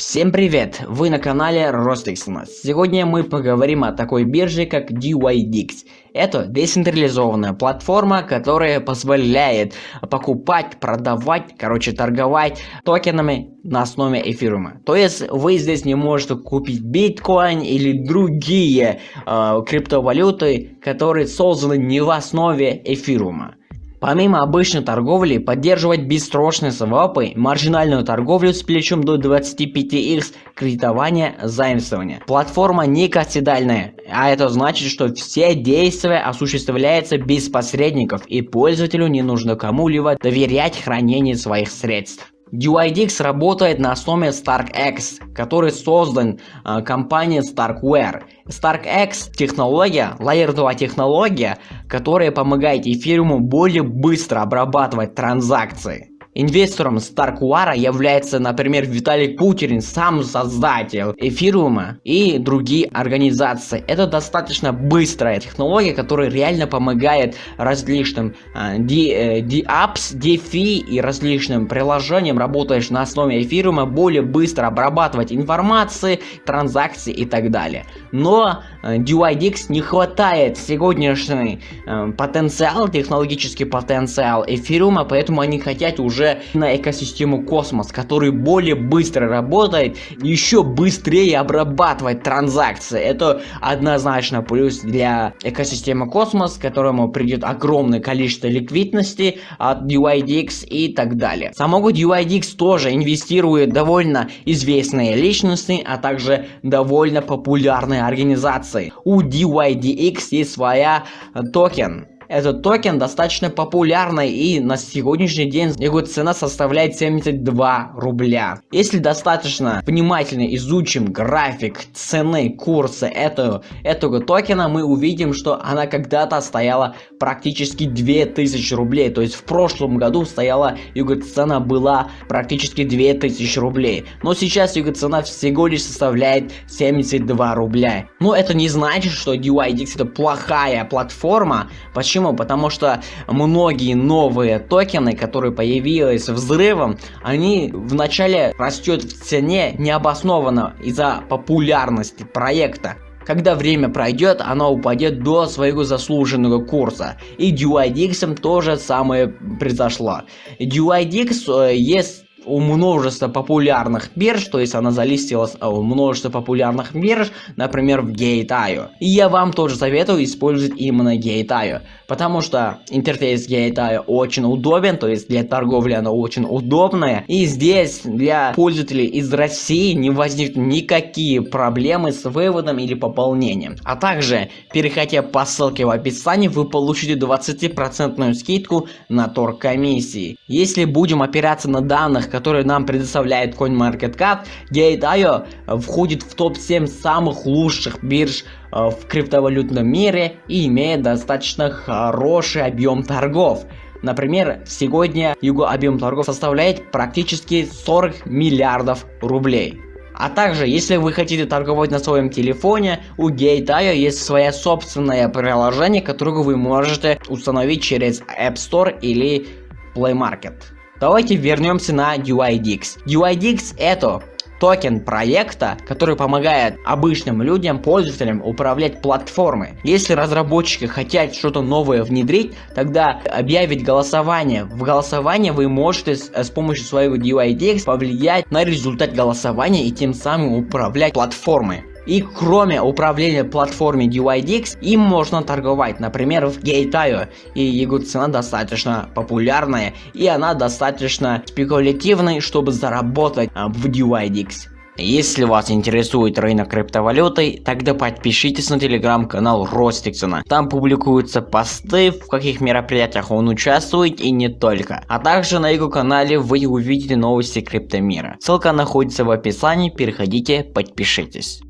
Всем привет! Вы на канале Ростексона. Сегодня мы поговорим о такой бирже, как DYDX. Это децентрализованная платформа, которая позволяет покупать, продавать, короче, торговать токенами на основе эфирума. То есть вы здесь не можете купить биткоин или другие э, криптовалюты, которые созданы не в основе эфирума. Помимо обычной торговли, поддерживать бессрочные свапы, маржинальную торговлю с плечом до 25x, кредитование, заимствование. Платформа не кассидальная, а это значит, что все действия осуществляются без посредников и пользователю не нужно кому-либо доверять хранение своих средств. DYDX работает на основе StarkX, который создан э, компанией StarkWare. StarkX технология, Layer 2 технология, которая помогает эфириуму более быстро обрабатывать транзакции. Инвестором StarkWare является, например, Виталий Кутерин, сам создатель Эфириума и другие организации. Это достаточно быстрая технология, которая реально помогает различным э, apps, DeFi и различным приложениям, работаешь на основе Эфириума, более быстро обрабатывать информации, транзакции и так далее. Но э, DYDX не хватает сегодняшний э, потенциал, технологический потенциал Эфириума, поэтому они хотят уже уже на экосистему Космос, который более быстро работает, еще быстрее обрабатывает транзакции. Это однозначно плюс для экосистемы Космос, которому придет огромное количество ликвидности от DYDX и так далее. Самого DYDX тоже инвестирует довольно известные личности, а также довольно популярные организации. У DYDX есть своя токен этот токен достаточно популярный и на сегодняшний день его цена составляет 72 рубля. Если достаточно внимательно изучим график цены курса этого, этого токена, мы увидим, что она когда-то стояла практически 2000 рублей. То есть в прошлом году стояла его цена была практически 2000 рублей. Но сейчас его цена всего лишь составляет 72 рубля. Но это не значит, что DYDX это плохая платформа. Почему? Почему? Потому что многие новые токены, которые появились взрывом, они вначале растет в цене необоснованно из-за популярности проекта. Когда время пройдет, оно упадет до своего заслуженного курса. И DYDX тоже самое произошло. DYDX э, есть у множества популярных бирж, то есть она залистилась а, у множества популярных бирж, например, в Gate.io. И я вам тоже советую использовать именно Gate.io, потому что интерфейс Gate.io очень удобен, то есть для торговли она очень удобная. И здесь для пользователей из России не возникнут никакие проблемы с выводом или пополнением. А также, переходя по ссылке в описании, вы получите 20% скидку на торг комиссии. Если будем опираться на данных, которые нам предоставляет CoinMarketCap, Gate.io входит в топ-7 самых лучших бирж э, в криптовалютном мире и имеет достаточно хороший объем торгов. Например, сегодня его объем торгов составляет практически 40 миллиардов рублей. А также, если вы хотите торговать на своем телефоне, у Gate.io есть свое собственное приложение, которое вы можете установить через App Store или Play Market. Давайте вернемся на UIDX. UIDX это токен проекта, который помогает обычным людям, пользователям управлять платформой. Если разработчики хотят что-то новое внедрить, тогда объявить голосование. В голосовании вы можете с, с помощью своего DUIDX повлиять на результат голосования и тем самым управлять платформой. И кроме управления платформой DYDX, им можно торговать, например, в Gate.io. И его цена достаточно популярная, и она достаточно спекулятивная, чтобы заработать а, в DYDX. Если вас интересует рынок криптовалюты, тогда подпишитесь на телеграм-канал Ростиксона. Там публикуются посты, в каких мероприятиях он участвует и не только. А также на его канале вы увидите новости криптомира. Ссылка находится в описании, переходите, подпишитесь.